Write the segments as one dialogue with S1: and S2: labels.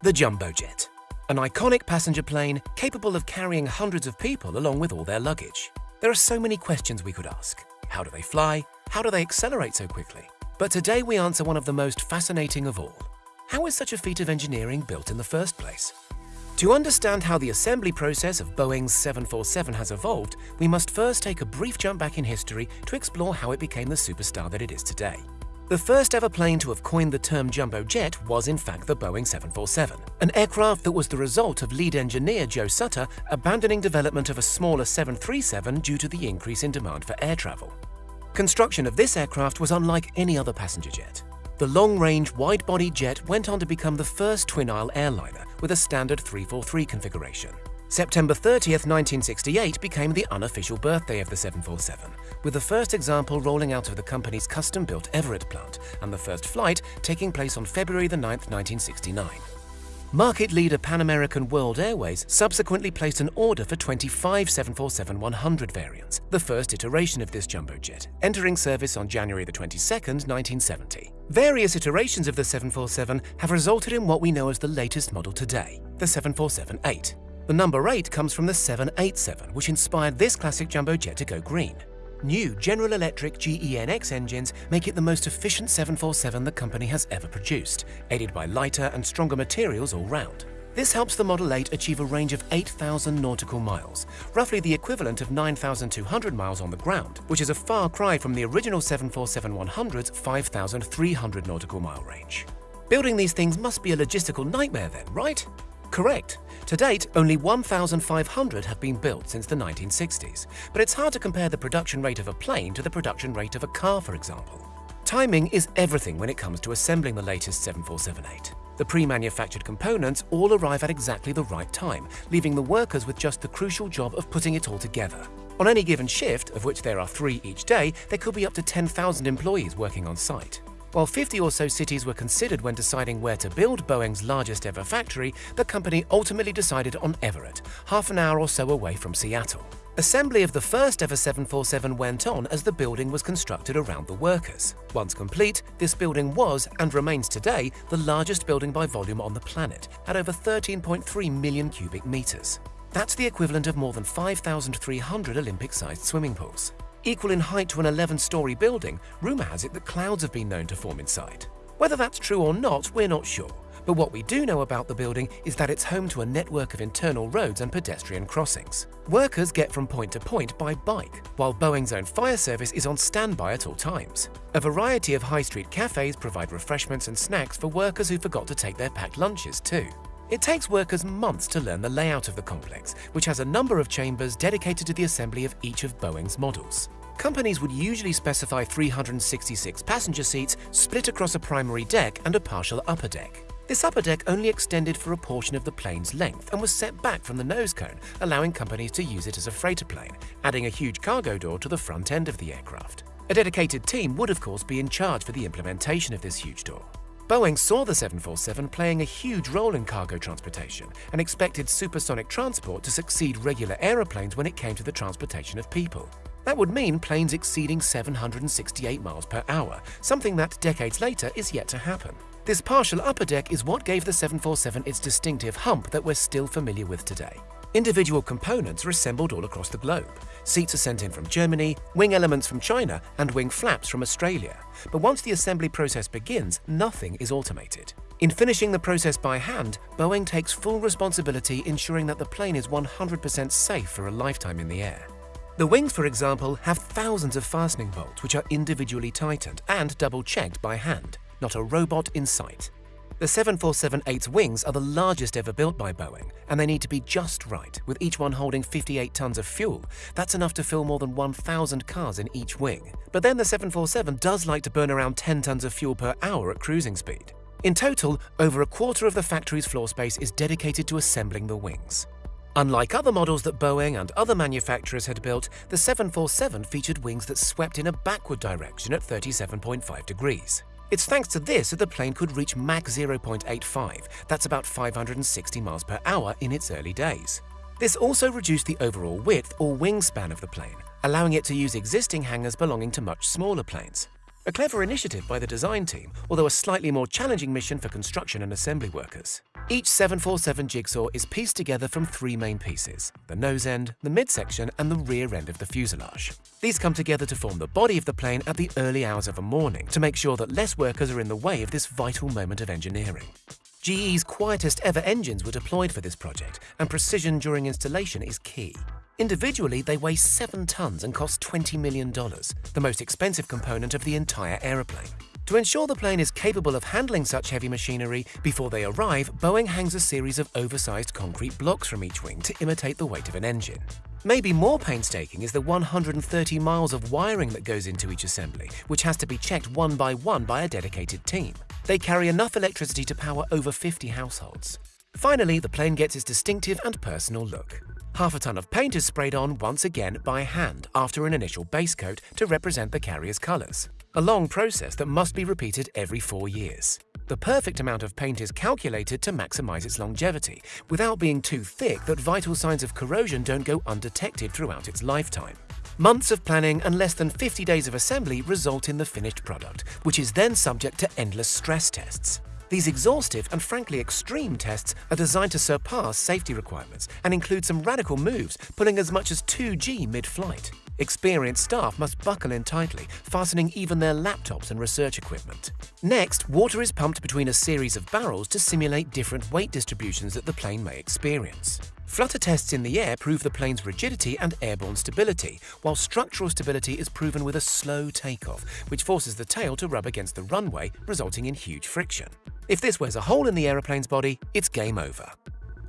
S1: The Jumbo Jet, an iconic passenger plane capable of carrying hundreds of people along with all their luggage. There are so many questions we could ask. How do they fly? How do they accelerate so quickly? But today we answer one of the most fascinating of all. How is such a feat of engineering built in the first place? To understand how the assembly process of Boeing's 747 has evolved, we must first take a brief jump back in history to explore how it became the superstar that it is today. The first ever plane to have coined the term jumbo jet was in fact the Boeing 747, an aircraft that was the result of lead engineer Joe Sutter abandoning development of a smaller 737 due to the increase in demand for air travel. Construction of this aircraft was unlike any other passenger jet. The long-range, wide-body jet went on to become the first twin-aisle airliner with a standard 343 configuration. September 30th, 1968 became the unofficial birthday of the 747, with the first example rolling out of the company's custom-built Everett plant and the first flight taking place on February 9, 1969. Market leader Pan American World Airways subsequently placed an order for 25 747-100 variants, the first iteration of this jumbo jet, entering service on January 22, 1970. Various iterations of the 747 have resulted in what we know as the latest model today, the 747-8. The number 8 comes from the 787, which inspired this classic jumbo jet to go green. New General Electric GEnx engines make it the most efficient 747 the company has ever produced, aided by lighter and stronger materials all round. This helps the Model 8 achieve a range of 8,000 nautical miles, roughly the equivalent of 9,200 miles on the ground, which is a far cry from the original 747-100's 5,300 nautical mile range. Building these things must be a logistical nightmare then, right? Correct. To date, only 1,500 have been built since the 1960s, but it's hard to compare the production rate of a plane to the production rate of a car, for example. Timing is everything when it comes to assembling the latest 747-8. The pre-manufactured components all arrive at exactly the right time, leaving the workers with just the crucial job of putting it all together. On any given shift, of which there are three each day, there could be up to 10,000 employees working on site. While 50 or so cities were considered when deciding where to build Boeing's largest ever factory, the company ultimately decided on Everett, half an hour or so away from Seattle. Assembly of the first ever 747 went on as the building was constructed around the workers. Once complete, this building was, and remains today, the largest building by volume on the planet, at over 13.3 million cubic meters. That's the equivalent of more than 5,300 Olympic-sized swimming pools. Equal in height to an 11-story building, rumour has it that clouds have been known to form inside. Whether that's true or not, we're not sure. But what we do know about the building is that it's home to a network of internal roads and pedestrian crossings. Workers get from point to point by bike, while Boeing's own fire service is on standby at all times. A variety of high street cafes provide refreshments and snacks for workers who forgot to take their packed lunches too. It takes workers months to learn the layout of the complex, which has a number of chambers dedicated to the assembly of each of Boeing's models. Companies would usually specify 366 passenger seats split across a primary deck and a partial upper deck. This upper deck only extended for a portion of the plane's length and was set back from the nose cone, allowing companies to use it as a freighter plane, adding a huge cargo door to the front end of the aircraft. A dedicated team would of course be in charge for the implementation of this huge door. Boeing saw the 747 playing a huge role in cargo transportation and expected supersonic transport to succeed regular aeroplanes when it came to the transportation of people. That would mean planes exceeding 768 miles per hour, something that decades later is yet to happen. This partial upper deck is what gave the 747 its distinctive hump that we're still familiar with today. Individual components are assembled all across the globe. Seats are sent in from Germany, wing elements from China, and wing flaps from Australia. But once the assembly process begins, nothing is automated. In finishing the process by hand, Boeing takes full responsibility ensuring that the plane is 100% safe for a lifetime in the air. The wings, for example, have thousands of fastening bolts which are individually tightened and double-checked by hand, not a robot in sight. The 747-8's wings are the largest ever built by Boeing, and they need to be just right, with each one holding 58 tons of fuel. That's enough to fill more than 1,000 cars in each wing. But then the 747 does like to burn around 10 tons of fuel per hour at cruising speed. In total, over a quarter of the factory's floor space is dedicated to assembling the wings. Unlike other models that Boeing and other manufacturers had built, the 747 featured wings that swept in a backward direction at 37.5 degrees. It's thanks to this that the plane could reach Mach 0.85, that's about 560 miles per hour in its early days. This also reduced the overall width or wingspan of the plane, allowing it to use existing hangars belonging to much smaller planes. A clever initiative by the design team, although a slightly more challenging mission for construction and assembly workers. Each 747 jigsaw is pieced together from three main pieces, the nose end, the midsection and the rear end of the fuselage. These come together to form the body of the plane at the early hours of a morning to make sure that less workers are in the way of this vital moment of engineering. GE's quietest ever engines were deployed for this project, and precision during installation is key. Individually, they weigh 7 tons and cost $20 million, the most expensive component of the entire aeroplane. To ensure the plane is capable of handling such heavy machinery, before they arrive, Boeing hangs a series of oversized concrete blocks from each wing to imitate the weight of an engine. Maybe more painstaking is the 130 miles of wiring that goes into each assembly, which has to be checked one by one by a dedicated team. They carry enough electricity to power over 50 households. Finally, the plane gets its distinctive and personal look. Half a ton of paint is sprayed on once again by hand after an initial base coat to represent the carrier's colours, a long process that must be repeated every four years. The perfect amount of paint is calculated to maximize its longevity, without being too thick that vital signs of corrosion don't go undetected throughout its lifetime. Months of planning and less than 50 days of assembly result in the finished product, which is then subject to endless stress tests. These exhaustive and frankly extreme tests are designed to surpass safety requirements and include some radical moves, pulling as much as 2G mid-flight. Experienced staff must buckle in tightly, fastening even their laptops and research equipment. Next, water is pumped between a series of barrels to simulate different weight distributions that the plane may experience. Flutter tests in the air prove the plane's rigidity and airborne stability, while structural stability is proven with a slow takeoff, which forces the tail to rub against the runway, resulting in huge friction. If this wears a hole in the aeroplane's body, it's game over.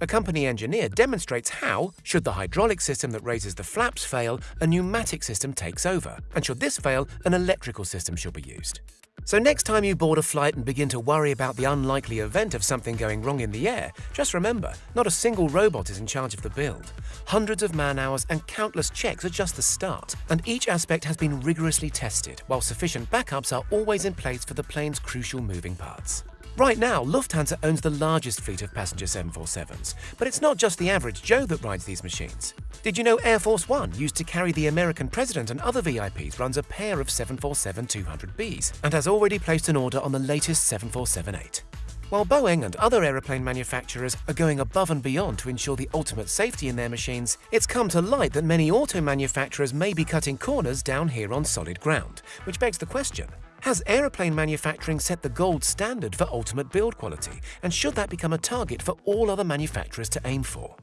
S1: A company engineer demonstrates how, should the hydraulic system that raises the flaps fail, a pneumatic system takes over, and should this fail, an electrical system should be used. So next time you board a flight and begin to worry about the unlikely event of something going wrong in the air, just remember, not a single robot is in charge of the build. Hundreds of man-hours and countless checks are just the start, and each aspect has been rigorously tested, while sufficient backups are always in place for the plane's crucial moving parts. Right now, Lufthansa owns the largest fleet of passenger 747s, but it's not just the average Joe that rides these machines. Did you know Air Force One, used to carry the American president and other VIPs, runs a pair of 747-200Bs and has already placed an order on the latest 747-8? While Boeing and other aeroplane manufacturers are going above and beyond to ensure the ultimate safety in their machines, it's come to light that many auto manufacturers may be cutting corners down here on solid ground, which begs the question, has aeroplane manufacturing set the gold standard for ultimate build quality, and should that become a target for all other manufacturers to aim for?